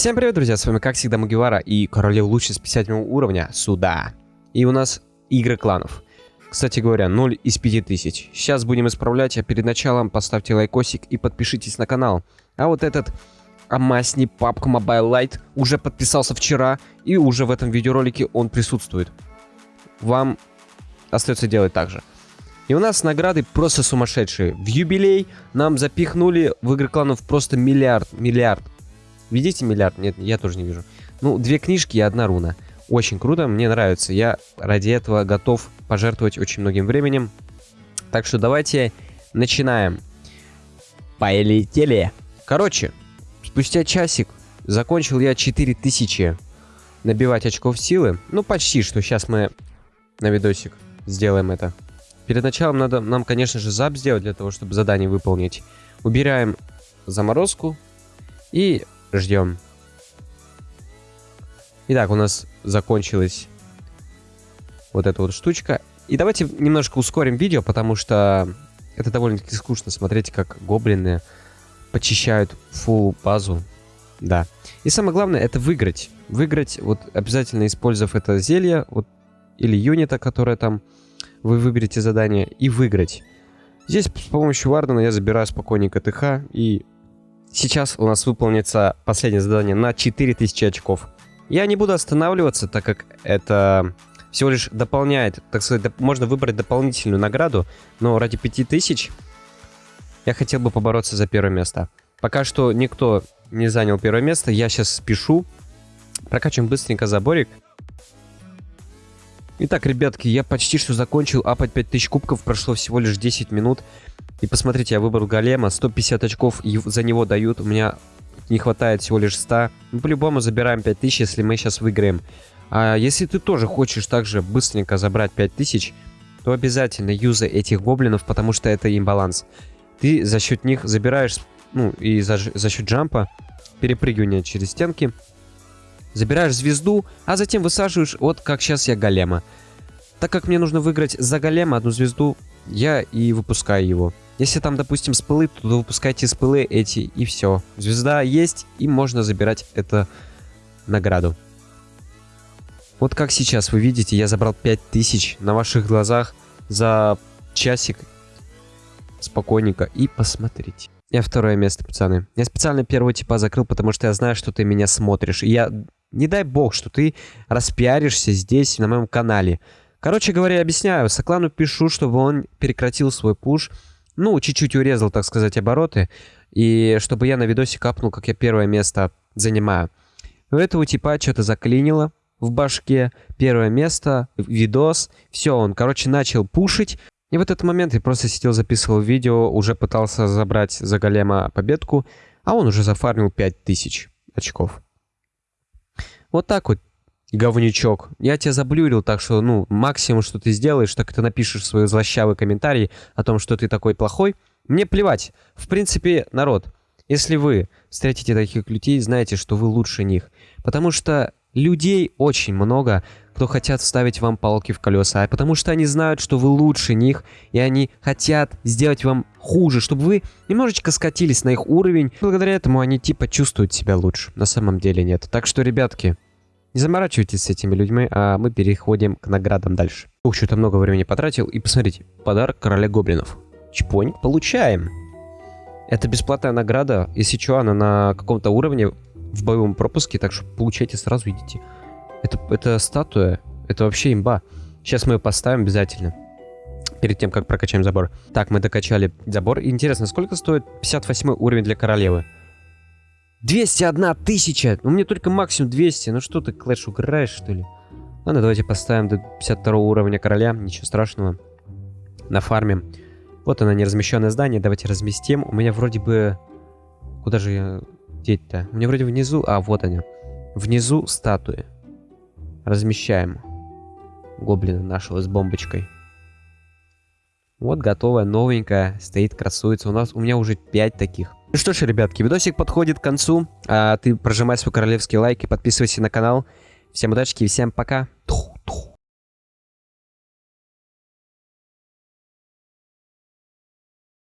Всем привет, друзья, с вами как всегда Мугивара и королев лучше с 50 уровня сюда. И у нас игры кланов. Кстати говоря, 0 из 5000. Сейчас будем исправлять, а перед началом поставьте лайкосик и подпишитесь на канал. А вот этот Амасни папка Mobile Lite уже подписался вчера, и уже в этом видеоролике он присутствует. Вам остается делать так же. И у нас награды просто сумасшедшие. В юбилей нам запихнули в игры кланов просто миллиард, миллиард. Видите миллиард? Нет, я тоже не вижу. Ну, две книжки и одна руна. Очень круто, мне нравится. Я ради этого готов пожертвовать очень многим временем. Так что давайте начинаем. Полетели. Короче, спустя часик закончил я 4000 набивать очков силы. Ну, почти что. Сейчас мы на видосик сделаем это. Перед началом надо нам, конечно же, зап сделать для того, чтобы задание выполнить. Убираем заморозку и ждем. Итак, у нас закончилась вот эта вот штучка. И давайте немножко ускорим видео, потому что это довольно-таки скучно смотреть, как гоблины почищают фул базу. Да. И самое главное, это выиграть. Выиграть, вот обязательно использовав это зелье, вот, или юнита, которое там вы выберете задание и выиграть. Здесь с помощью Вардена я забираю спокойненько ТХ, и сейчас у нас выполнится последнее задание на 4000 очков. Я не буду останавливаться, так как это всего лишь дополняет, так сказать, можно выбрать дополнительную награду, но ради 5000 я хотел бы побороться за первое место. Пока что никто не занял первое место, я сейчас спешу. Прокачиваем быстренько заборик. Итак, ребятки, я почти что закончил апать 5000 кубков, прошло всего лишь 10 минут. И посмотрите, я выбрал голема, 150 очков за него дают, у меня не хватает всего лишь 100. Мы по-любому забираем 5000, если мы сейчас выиграем. А если ты тоже хочешь также быстренько забрать 5000, то обязательно юзай этих гоблинов, потому что это имбаланс. Ты за счет них забираешь, ну и за, за счет джампа, перепрыгивания через стенки, Забираешь звезду, а затем высаживаешь, вот как сейчас я голема. Так как мне нужно выиграть за голема одну звезду, я и выпускаю его. Если там, допустим, спылы, то выпускайте спылы эти, и все. Звезда есть, и можно забирать эту награду. Вот как сейчас вы видите, я забрал 5000 на ваших глазах за часик. Спокойненько. И посмотрите. Я второе место, пацаны. Я специально первого типа закрыл, потому что я знаю, что ты меня смотришь. И я не дай бог, что ты распиаришься здесь, на моем канале. Короче говоря, объясняю. Соклану пишу, чтобы он прекратил свой пуш. Ну, чуть-чуть урезал, так сказать, обороты. И чтобы я на видосе капнул, как я первое место занимаю. У этого типа что-то заклинило в башке. Первое место, видос. Все, он, короче, начал пушить. И в этот момент я просто сидел, записывал видео, уже пытался забрать за голема победку, а он уже зафармил 5000 очков. Вот так вот, говнючок. Я тебя заблюрил, так что, ну, максимум, что ты сделаешь, так ты напишешь свой злощавый комментарий о том, что ты такой плохой. Мне плевать. В принципе, народ, если вы встретите таких людей, знаете, что вы лучше них. Потому что людей очень много, кто хотят вставить вам палки в колеса, а потому что они знают, что вы лучше них, и они хотят сделать вам хуже, чтобы вы немножечко скатились на их уровень. Благодаря этому они типа чувствуют себя лучше. На самом деле нет. Так что, ребятки, не заморачивайтесь с этими людьми, а мы переходим к наградам дальше. Ух, что-то много времени потратил. И посмотрите, подарок короля гоблинов. Чпонь, получаем. Это бесплатная награда, если что, она на каком-то уровне в боевом пропуске, так что получайте сразу, идите. Это, это статуя, это вообще имба. Сейчас мы ее поставим обязательно. Перед тем, как прокачаем забор. Так, мы докачали забор. Интересно, сколько стоит 58 уровень для королевы? 201 тысяча! Ну, мне только максимум 200. Ну что ты, Клэш, угораешь, что ли? Ладно, давайте поставим до 52 уровня короля. Ничего страшного. На фарме. Вот оно, неразмещенное здание. Давайте разместим. У меня вроде бы... Куда же я... Деть-то? У меня вроде внизу... А, вот они. Внизу статуи. Размещаем. Гоблина нашего с бомбочкой. Вот готовая, новенькая, стоит, красуется. У нас, у меня уже 5 таких. Ну что ж, ребятки, видосик подходит к концу. А ты прожимай свой королевский лайк и подписывайся на канал. Всем удачи и всем пока. Тух.